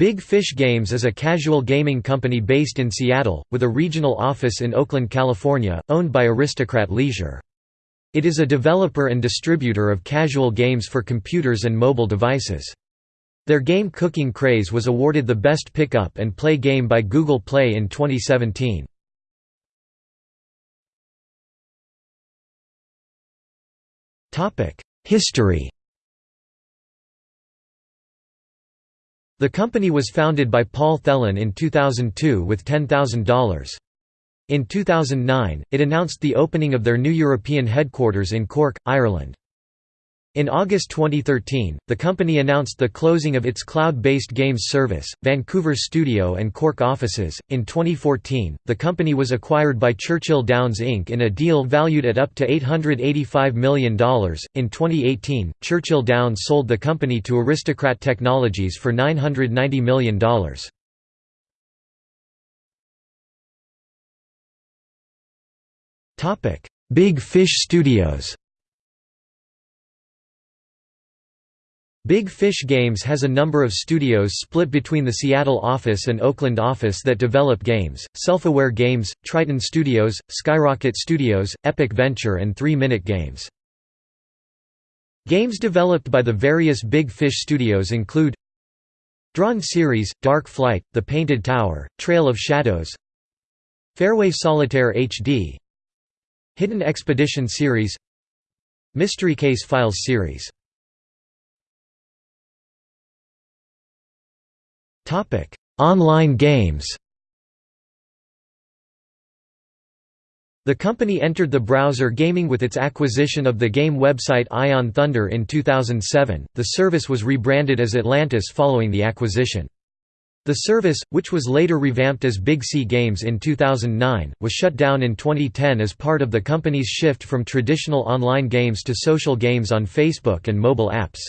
Big Fish Games is a casual gaming company based in Seattle, with a regional office in Oakland, California, owned by Aristocrat Leisure. It is a developer and distributor of casual games for computers and mobile devices. Their game Cooking Craze was awarded the Best Pick-up and Play game by Google Play in 2017. History The company was founded by Paul Thelen in 2002 with $10,000. In 2009, it announced the opening of their new European headquarters in Cork, Ireland. In August 2013, the company announced the closing of its cloud-based games service, Vancouver studio and Cork offices. In 2014, the company was acquired by Churchill Downs Inc. in a deal valued at up to $885 million. In 2018, Churchill Downs sold the company to Aristocrat Technologies for $990 million. Big Fish Studios Big Fish Games has a number of studios split between the Seattle office and Oakland office that develop games, Self-Aware Games, Triton Studios, Skyrocket Studios, Epic Venture and 3 Minute Games. Games developed by the various Big Fish studios include Drawn Series, Dark Flight, The Painted Tower, Trail of Shadows Fairway Solitaire HD Hidden Expedition Series Mystery Case Files Series Online games The company entered the browser gaming with its acquisition of the game website Ion Thunder in 2007. The service was rebranded as Atlantis following the acquisition. The service, which was later revamped as Big C Games in 2009, was shut down in 2010 as part of the company's shift from traditional online games to social games on Facebook and mobile apps.